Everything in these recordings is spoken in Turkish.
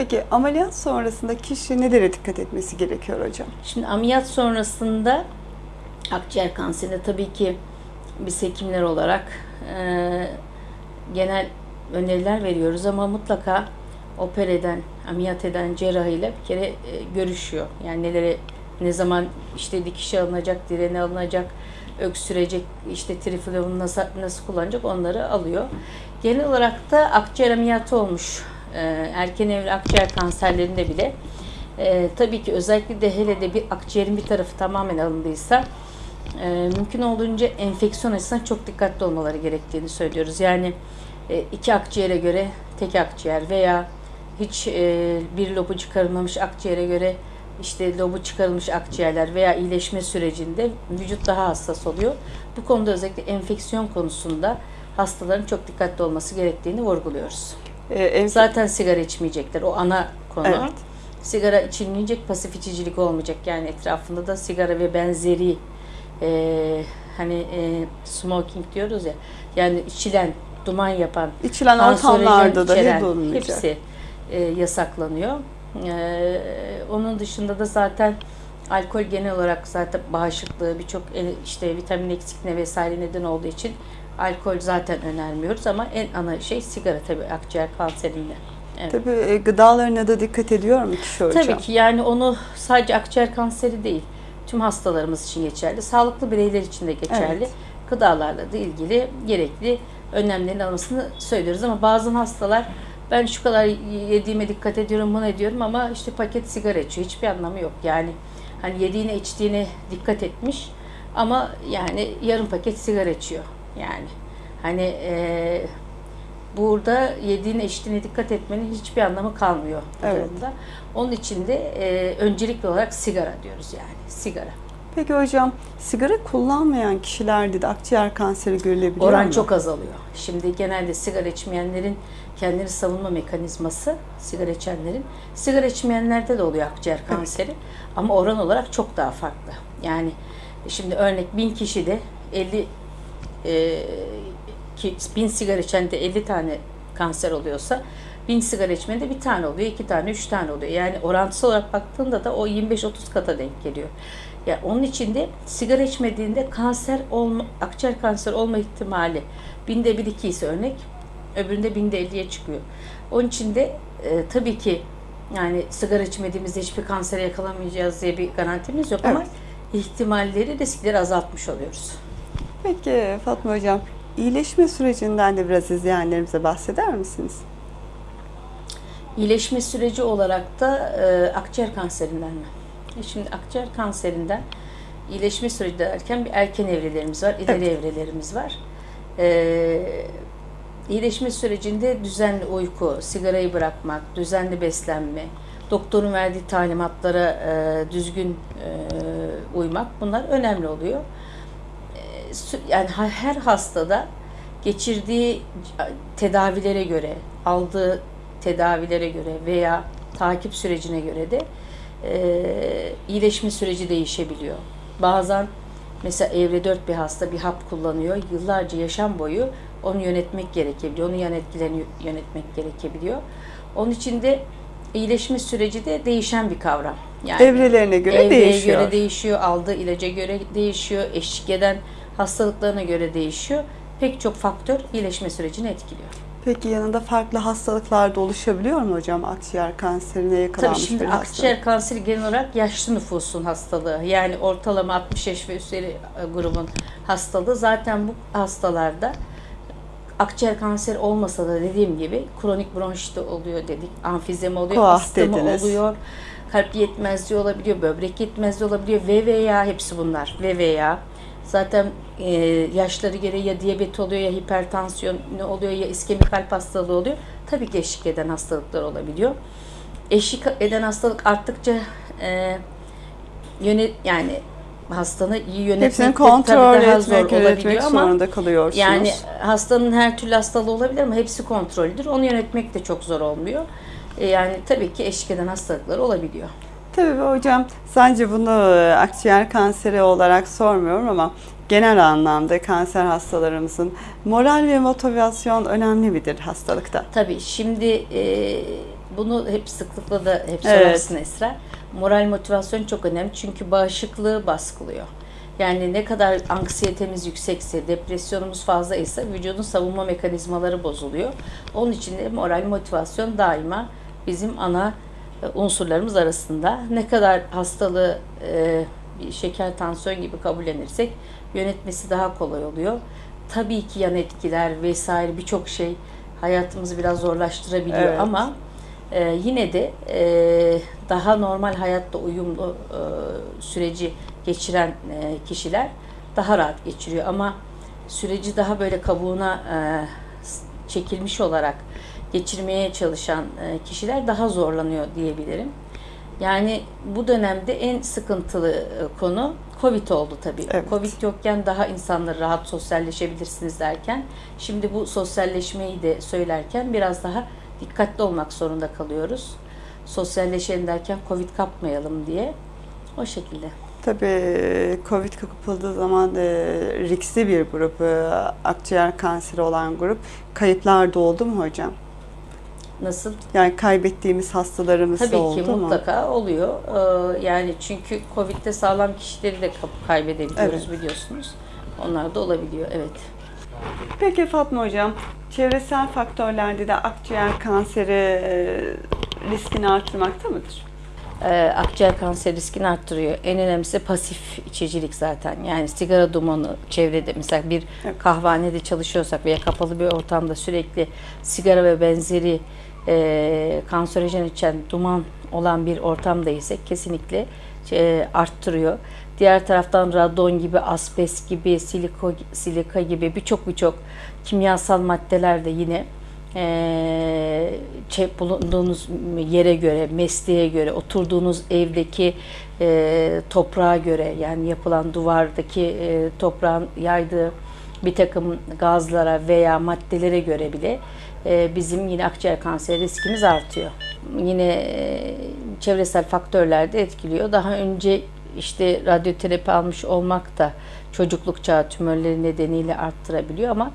Peki ameliyat sonrasında kişi nelere dikkat etmesi gerekiyor hocam? Şimdi ameliyat sonrasında akciğer kanserinde tabii ki biz hekimler olarak e, genel öneriler veriyoruz ama mutlaka oper eden, ameliyat eden cerrahıyla bir kere e, görüşüyor. Yani nelere ne zaman işte dikişe alınacak, direne alınacak, öksürecek, işte triflavunu nasıl, nasıl kullanacak onları alıyor. Genel olarak da akciğer ameliyatı olmuş e, erken evre akciğer kanserlerinde bile e, tabii ki özellikle de hele de bir akciğerin bir tarafı tamamen alındıysa e, mümkün olduğunca enfeksiyon açısından çok dikkatli olmaları gerektiğini söylüyoruz. Yani e, iki akciğere göre tek akciğer veya hiç e, bir lobu çıkarılmamış akciğere göre işte lobu çıkarılmış akciğerler veya iyileşme sürecinde vücut daha hassas oluyor. Bu konuda özellikle enfeksiyon konusunda hastaların çok dikkatli olması gerektiğini vurguluyoruz. En- Zaten sigara içmeyecekler. O ana konu. Evet. Sigara içilmeyecek, pasif içicilik olmayacak. Yani etrafında da sigara ve benzeri e, hani e, smoking diyoruz ya. Yani içilen, duman yapan, içilen ortamlarda da içeren hepsi e, yasaklanıyor. E, onun dışında da zaten alkol genel olarak zaten bağışıklığı birçok e, işte vitamin eksikliğine vesaire neden olduğu için alkol zaten önermiyoruz ama en ana şey sigara tabii akciğer kanserinde. Evet. Tabii e, gıdalarına da dikkat ediyor mu kişi hocam? Tabii ki yani onu sadece akciğer kanseri değil, tüm hastalarımız için geçerli, sağlıklı bireyler için de geçerli. Evet. Gıdalarla da ilgili gerekli önlemlerin almasını söylüyoruz ama bazı hastalar ben şu kadar yediğime dikkat ediyorum, bunu ediyorum ama işte paket sigara içiyor. Hiçbir anlamı yok. Yani hani yediğine içtiğine dikkat etmiş ama yani yarım paket sigara içiyor. Yani hani eee burada yediğine içtiğine dikkat etmenin hiçbir anlamı kalmıyor bu Evet. durumda. Onun için de e, öncelikli olarak sigara diyoruz yani sigara. Peki hocam sigara kullanmayan kişilerde de akciğer kanseri görülebiliyor Oran mu? çok azalıyor. Şimdi genelde sigara içmeyenlerin kendini savunma mekanizması sigara içenlerin sigara içmeyenlerde de oluyor akciğer kanseri ama oran olarak çok daha farklı. Yani şimdi örnek bin kişide 50 e, ki, bin sigara içende 50 tane kanser oluyorsa bin sigara içmende bir tane oluyor, iki tane, üç tane oluyor. Yani orantısal olarak baktığında da o 25-30 kata denk geliyor. Ya onun için de sigara içmediğinde kanser olma, akciğer kanser olma ihtimali binde bir iki ise örnek, öbüründe binde elliye çıkıyor. Onun için de e, tabii ki yani sigara içmediğimizde hiçbir kansere yakalamayacağız diye bir garantimiz yok ama Evet. ihtimalleri, riskleri azaltmış oluyoruz. Peki Fatma hocam iyileşme sürecinden de biraz izleyenlerimize bahseder misiniz? İyileşme süreci olarak da e, akciğer kanserinden mi? E Şimdi akciğer kanserinden iyileşme süreci derken bir erken evrelerimiz var, ileri evrelerimiz var. E, iyileşme sürecinde düzenli uyku, sigarayı bırakmak, düzenli beslenme, doktorun verdiği talimatlara e, düzgün e, uymak bunlar önemli oluyor. Yani her hastada geçirdiği tedavilere göre, aldığı tedavilere göre veya takip sürecine göre de e, iyileşme süreci değişebiliyor. Bazen mesela evre 4 bir hasta bir hap kullanıyor. Yıllarca yaşam boyu onu yönetmek gerekebiliyor. Onun yan etkilerini yönetmek gerekebiliyor. Onun için de iyileşme süreci de değişen bir kavram. Yani Evrelerine göre evreye değişiyor. göre değişiyor, aldığı ilaca göre değişiyor, eşlik eden hastalıklarına göre değişiyor. Pek çok faktör iyileşme sürecini etkiliyor. Peki yanında farklı hastalıklar da oluşabiliyor mu hocam akciğer kanserine Tabii yakalanmış şimdi bir hasta? akciğer kanseri genel olarak yaşlı nüfusun hastalığı. Yani ortalama 60 yaş ve üzeri e, grubun hastalığı. Zaten bu hastalarda akciğer kanseri olmasa da dediğim gibi kronik bronşit oluyor dedik. Amfizemi oluyor, Koah astımı dediniz. oluyor. Kalp yetmezliği olabiliyor, böbrek yetmezliği olabiliyor ve veya hepsi bunlar ve veya zaten e, yaşları gereği ya diyabet oluyor ya hipertansiyon ne oluyor ya iskemik kalp hastalığı oluyor. Tabii ki eşlik eden hastalıklar olabiliyor. Eşlik eden hastalık arttıkça e, yönet yani hastanı iyi yönetmek Hepsini kontrol tabii daha zor etmek, yönetmek olabiliyor ama zorunda kalıyorsunuz. yani hastanın her türlü hastalığı olabilir ama hepsi kontroldür. Onu yönetmek de çok zor olmuyor. E, yani tabii ki eşlik eden hastalıklar olabiliyor. Tabii hocam sence bunu e, akciğer kanseri olarak sormuyorum ama genel anlamda kanser hastalarımızın moral ve motivasyon önemli midir hastalıkta? Tabii şimdi e, bunu hep sıklıkla da hep Evet. sorarsın Esra. Moral motivasyon çok önemli çünkü bağışıklığı baskılıyor. Yani ne kadar anksiyetemiz yüksekse, depresyonumuz fazlaysa vücudun savunma mekanizmaları bozuluyor. Onun için de moral motivasyon daima bizim ana unsurlarımız arasında. Ne kadar hastalığı e, bir şeker, tansiyon gibi kabullenirsek yönetmesi daha kolay oluyor. Tabii ki yan etkiler vesaire birçok şey hayatımızı biraz zorlaştırabiliyor Evet. ama e, yine de e, daha normal hayatta uyumlu e, süreci geçiren e, kişiler daha rahat geçiriyor ama süreci daha böyle kabuğuna e, çekilmiş olarak geçirmeye çalışan e, kişiler daha zorlanıyor diyebilirim. Yani bu dönemde en sıkıntılı e, konu Covid oldu tabii. Evet. Covid yokken daha insanlar rahat sosyalleşebilirsiniz derken şimdi bu sosyalleşmeyi de söylerken biraz daha dikkatli olmak zorunda kalıyoruz. Sosyalleşelim derken Covid kapmayalım diye. O şekilde. Tabii Covid kapıldığı zaman e, riskli bir grup, e, akciğer kanseri olan grup. Kayıplar da oldu mu hocam? Nasıl? Yani kaybettiğimiz hastalarımız Tabii ki oldu mu? mutlaka oluyor. Ee, yani çünkü Covid'de sağlam kişileri de kaybedebiliyoruz biliyorsunuz. Onlar da olabiliyor. Evet. Peki Fatma Hocam, çevresel faktörlerde de akciğer kanseri e, riskini arttırmakta mıdır? Ee, akciğer kanseri riskini arttırıyor. En önemlisi pasif içicilik zaten. Yani sigara dumanı çevrede mesela bir Evet. kahvehanede çalışıyorsak veya kapalı bir ortamda sürekli sigara ve benzeri e, kanserojen içen duman olan bir ortamdaysak kesinlikle e, arttırıyor. Diğer taraftan radon gibi, asbest gibi, siliko, silika gibi birçok birçok kimyasal maddeler de yine eee, çe- bulunduğunuz yere göre, mesleğe göre, oturduğunuz evdeki eee, toprağa göre yani yapılan duvardaki eee, toprağın yaydığı bir takım gazlara veya maddelere göre bile bizim yine akciğer kanseri riskimiz artıyor. Yine eee, çevresel faktörler de etkiliyor. Daha önce işte radyoterapi almış olmak da çocukluk çağı tümörleri nedeniyle arttırabiliyor ama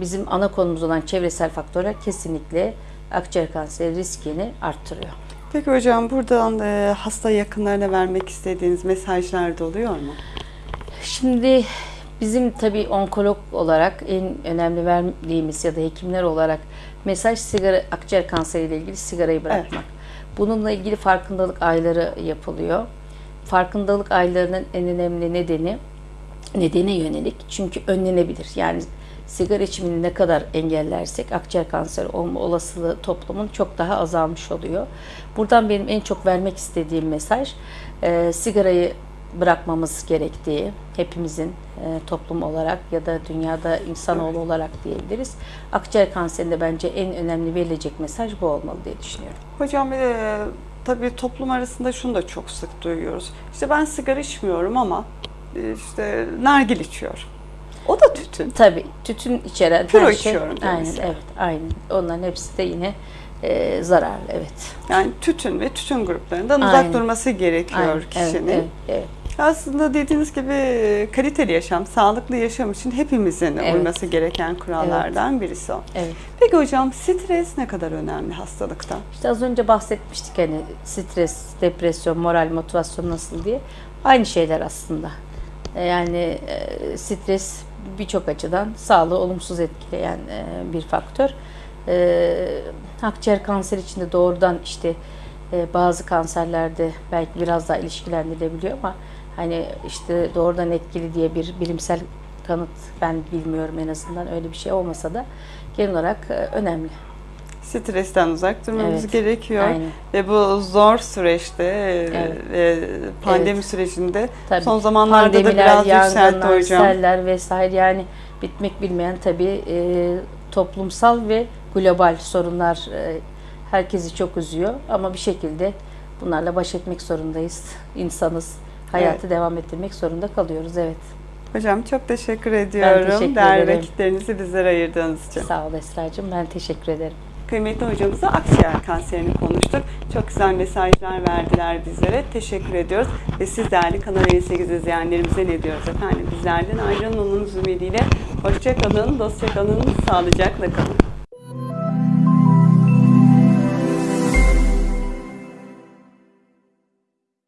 bizim ana konumuz olan çevresel faktörler kesinlikle akciğer kanseri riskini arttırıyor. Peki hocam buradan e, hasta yakınlarına vermek istediğiniz mesajlar da oluyor mu? Şimdi bizim tabii onkolog olarak en önemli verdiğimiz ya da hekimler olarak mesaj sigara akciğer kanseriyle ilgili sigarayı bırakmak. Bununla ilgili farkındalık ayları yapılıyor. Farkındalık aylarının en önemli nedeni nedene yönelik çünkü önlenebilir. Yani sigara içimini ne kadar engellersek akciğer kanseri olma olasılığı toplumun çok daha azalmış oluyor. Buradan benim en çok vermek istediğim mesaj e, sigarayı bırakmamız gerektiği hepimizin e, toplum olarak ya da dünyada insanoğlu olarak diyebiliriz. Akciğer kanserinde bence en önemli verilecek mesaj bu olmalı diye düşünüyorum. Hocam e, tabii toplum arasında şunu da çok sık duyuyoruz. İşte ben sigara içmiyorum ama e, işte nargil içiyorum. O da tütün. Tabii tütün içeren Püro her şey. içiyorum Aynen mesela. evet aynen. Onların hepsi de yine e, zararlı evet. Yani tütün ve tütün gruplarından Aynen. uzak durması gerekiyor Aynen, kişinin. Evet, evet, evet. Aslında dediğiniz gibi kaliteli yaşam, sağlıklı yaşam için hepimizin Evet. uyması gereken kurallardan birisi o. evet. Peki hocam stres ne kadar önemli hastalıkta? İşte az önce bahsetmiştik hani stres, depresyon, moral, motivasyon nasıl diye. Aynı şeyler aslında. E, Yani e, stres birçok açıdan sağlığı olumsuz etkileyen e, bir faktör. Akciğer kanseri için de doğrudan işte bazı kanserlerde belki biraz daha ilişkilendirilebiliyor ama hani işte doğrudan etkili diye bir bilimsel kanıt ben bilmiyorum en azından öyle bir şey olmasa da genel olarak e, önemli. Stresten uzak durmamız Evet, gerekiyor. Aynen. Ve bu zor süreçte e, Evet. ve pandemi Evet. sürecinde Tabii. son zamanlarda da Pandemiler, biraz yükseltti hocam. seller vesaire yani bitmek bilmeyen tabii e, toplumsal ve global sorunlar e, herkesi çok üzüyor ama bir şekilde bunlarla baş etmek zorundayız. İnsanız. Hayatı devam ettirmek zorunda kalıyoruz. Evet. Hocam çok teşekkür ediyorum. teşekkür Değerli ederim. vakitlerinizi bizlere ayırdığınız için. Sağ ol Esra'cığım. Ben teşekkür ederim. Kıymetli hocamıza akciğer kanserini konuştuk. Çok güzel mesajlar verdiler bizlere. Teşekkür ediyoruz. Ve siz değerli Kanal 58 izleyenlerimize ne diyoruz efendim? Bizlerden ayrılmamamız ümidiyle. Hoşça kalın, dostça kalın, sağlıcakla kalın.